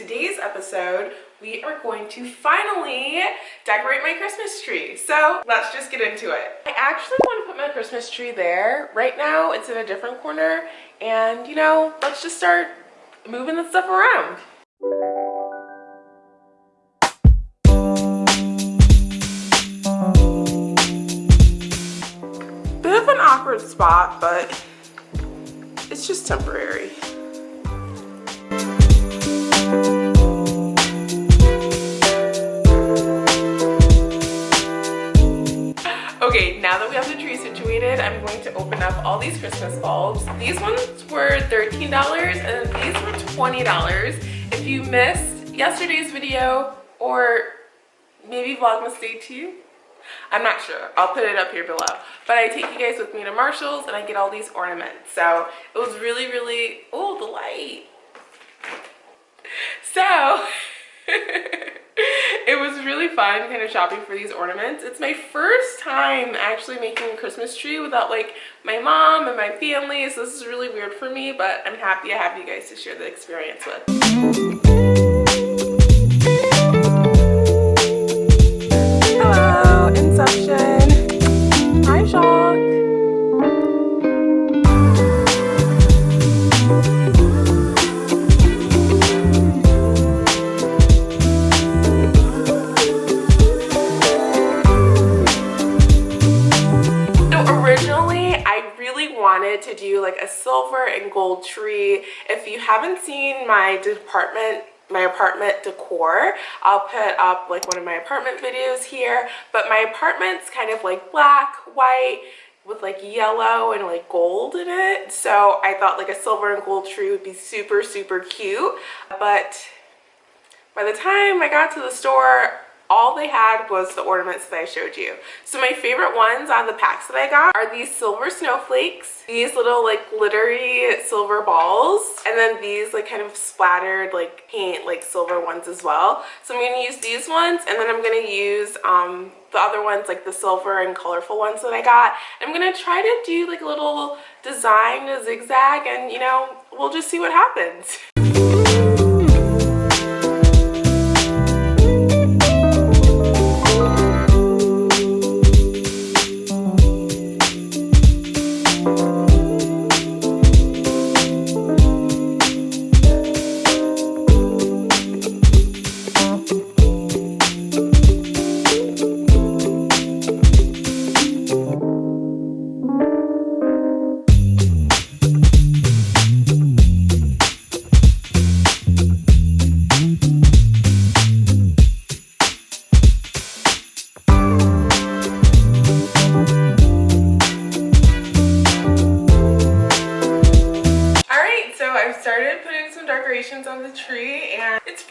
today's episode, we are going to finally decorate my Christmas tree. So let's just get into it. I actually want to put my Christmas tree there. Right now, it's in a different corner. And, you know, let's just start moving the stuff around. Bit of an awkward spot, but it's just temporary. I'm going to open up all these Christmas bulbs. These ones were $13 and these were $20. If you missed yesterday's video or maybe Vlogmas Day 2, I'm not sure. I'll put it up here below. But I take you guys with me to Marshalls and I get all these ornaments. So it was really, really, oh, the light. So, it was really fun kind of shopping for these ornaments. It's my first time actually making a Christmas tree without like my mom and my family. So this is really weird for me, but I'm happy I have you guys to share the experience with. If you haven't seen my department my apartment decor i'll put up like one of my apartment videos here. But my apartment's kind of like black white with like yellow and like gold in it. So i thought like a silver and gold tree would be super super cute. But by the time i got to the store all they had was the ornaments that I showed you. So my favorite ones on the packs that I got are these silver snowflakes, these little like glittery silver balls, and then these like kind of splattered like paint like silver ones as well. So I'm to use these ones and then I'm to use um, the other ones like the silver and colorful ones that I got. I'm to try to do like a little design, a zigzag, and you know, we'll just see what happens.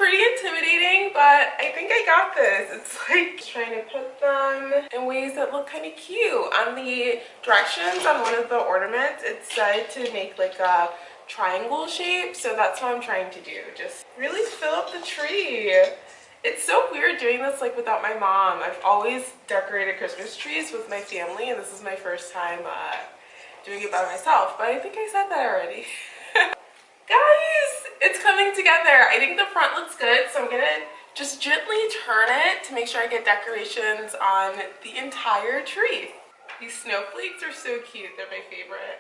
pretty intimidating but I think I got this. It's like trying to put them in ways that look kind of cute. On the directions on one of the ornaments it said to make like a triangle shape so that's what I'm trying to do. Just really fill up the tree. It's so weird doing this like without my mom. I've always decorated Christmas trees with my family and this is my first time uh, doing it by myself but I think I said that already. Guys, it's coming together. I think the front looks good, so I'm gonna just gently turn it to make sure I get decorations on the entire tree. These snowflakes are so cute. They're my favorite.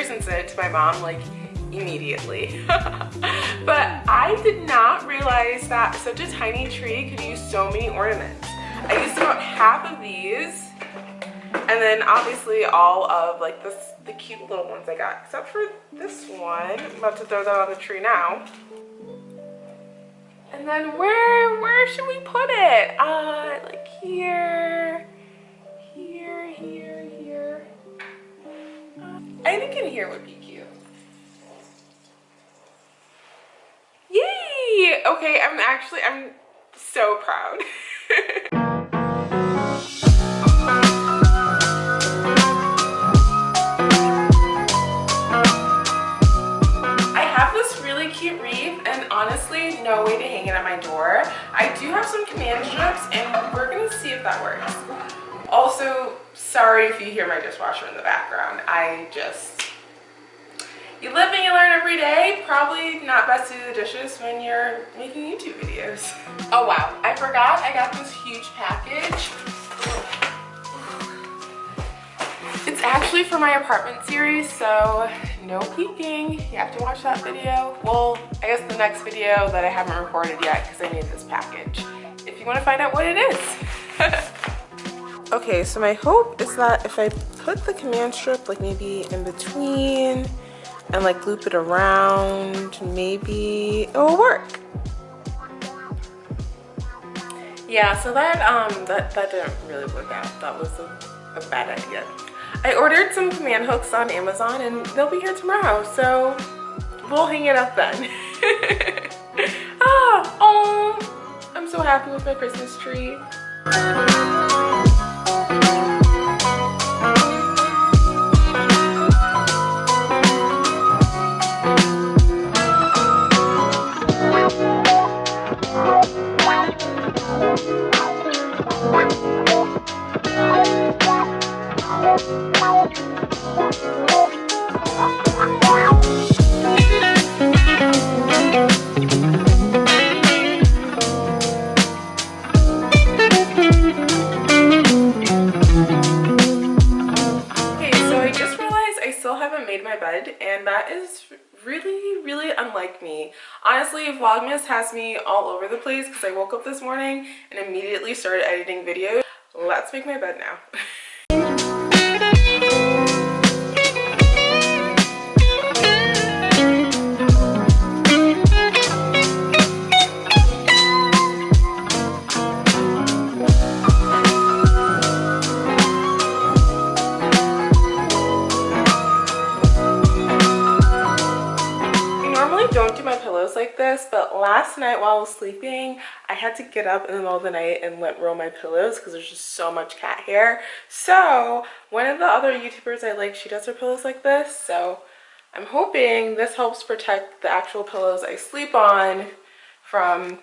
Pictures and send it to my mom like immediately. but I did not realize that such a tiny tree could use so many ornaments. I used about half of these and then obviously all of like this, the cute little ones I got, except for this one. I'm about to throw that on the tree now. And then where, where should we put it? Uh, like here, I think in here would be cute. Yay! Okay, I'm actually, I'm so proud. I have this really cute wreath and honestly no way to hang it at my door. I do have some command strips and we're gonna see if that works. Also, sorry if you hear my dishwasher in the background. I just, you live and you learn every day. Probably not best to do the dishes when you're making YouTube videos. Oh wow, I forgot I got this huge package. It's actually for my apartment series, so no peeking. You have to watch that video. Well, I guess the next video that I haven't recorded yet because I made this package. If you want to find out what it is. okay, so my hope is that if I put the command strip like maybe in between and like loop it around, maybe it will work. Yeah, so that um that, that didn't really work out. That was a, a bad idea. I ordered some command hooks on Amazon and they'll be here tomorrow, so we'll hang it up then. ah, oh, I'm so happy with my Christmas tree. Thank you. Honestly vlogmas has me all over the place because i woke up this morning and immediately started editing videos. Let's make my bed now this but last night while I was sleeping I had to get up in the middle of the night and let roll my pillows because there's just so much cat hair. So one of the other youtubers I like she does her pillows like this. So I'm hoping this helps protect the actual pillows I sleep on from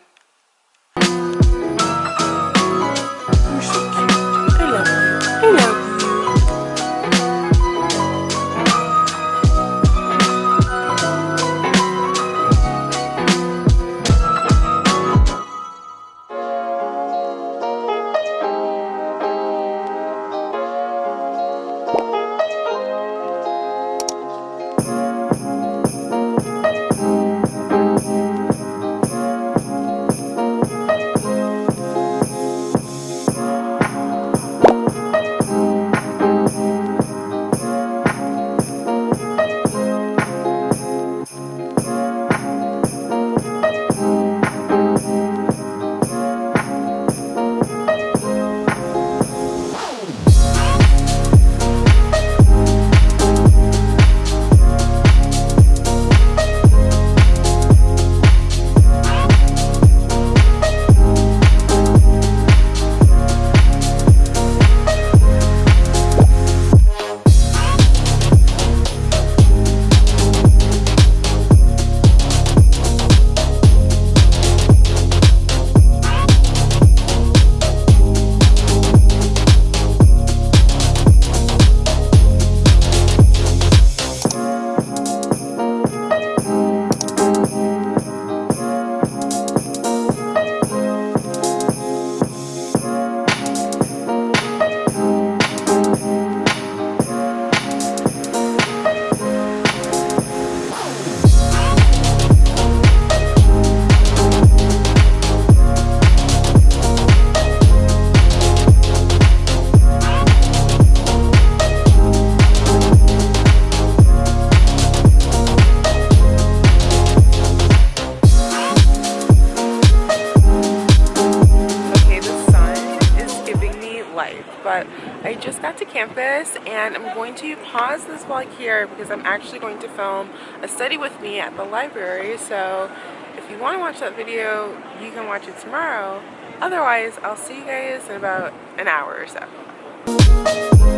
and I'm going to pause this vlog here because I'm actually going to film a study with me at the library. So if you want to watch that video, you can watch it tomorrow. Otherwise, I'll see you guys in about an hour or so.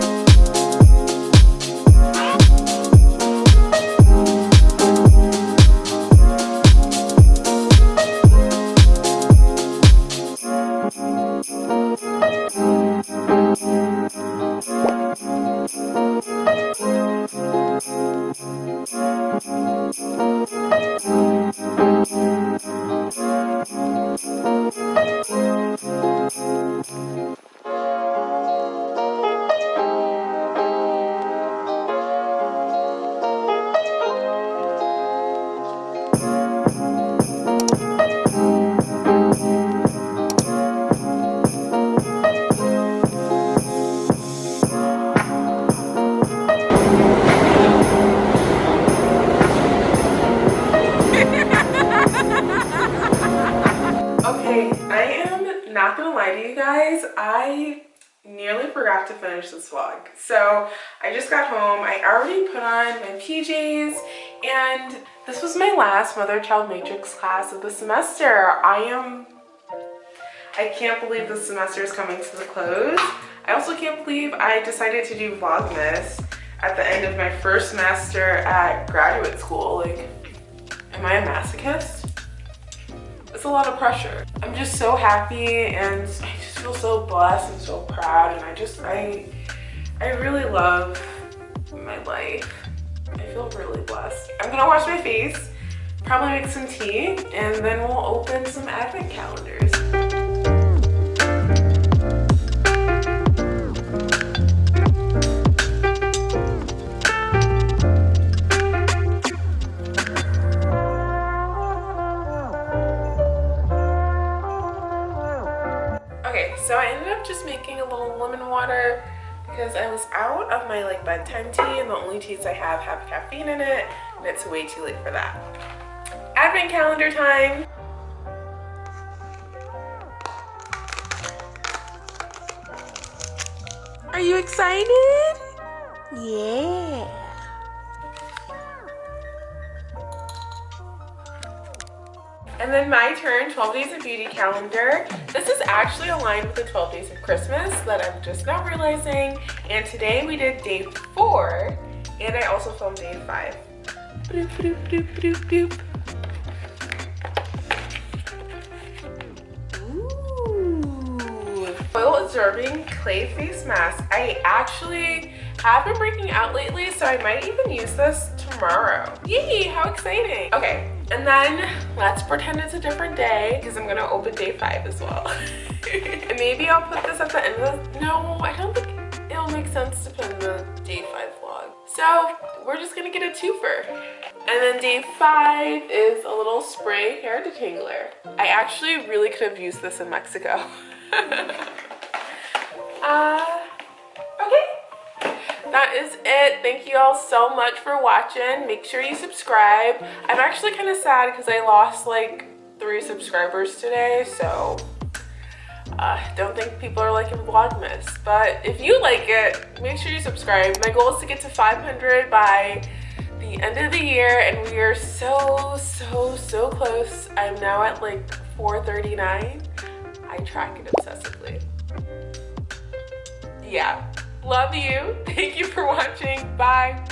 Not lie to you guys, I nearly forgot to finish this vlog. So I just got home, I already put on my PJs and this was my last mother-child matrix class of the semester. I am, I can't believe the semester is coming to the close. I also can't believe I decided to do Vlogmas at the end of my first semester at graduate school. Like, am I a masochist? It's a lot of pressure. I'm just so happy and I just feel so blessed and so proud and I just, I, I really love my life. I feel really blessed. I'm gonna wash my face, probably make some tea, and then we'll open some advent calendars. Bedtime tea and the only teas I have have caffeine in it and it's way too late for that. Advent calendar time! Are you excited? Yeah. And then my turn, 12 Days of Beauty calendar. This is actually aligned with the 12 Days of Christmas that I'm just now realizing. And today we did day four, and I also filmed day five. Boop, boop, boop, absorbing clay face mask. I actually have been breaking out lately, so I might even use this tomorrow. Yay, how exciting. Okay, and then let's pretend it's a different day because I'm gonna open day five as well. and maybe I'll put this at the end of the, no, I don't think it'll make sense to put in the day five vlog. So we're just gonna get a twofer. And then day five is a little spray hair detangler. I actually really could have used this in Mexico. that is it. Thank you all so much for watching. Make sure you subscribe. I'm actually kind of sad because i lost like three subscribers today so uh, don't think people are liking vlogmas. But if you like it make sure you subscribe. My goal is to get to 500 by the end of the year and we are so so so close. I'm now at like 439 i track it obsessively. Yeah Love you. Thank you for watching. Bye.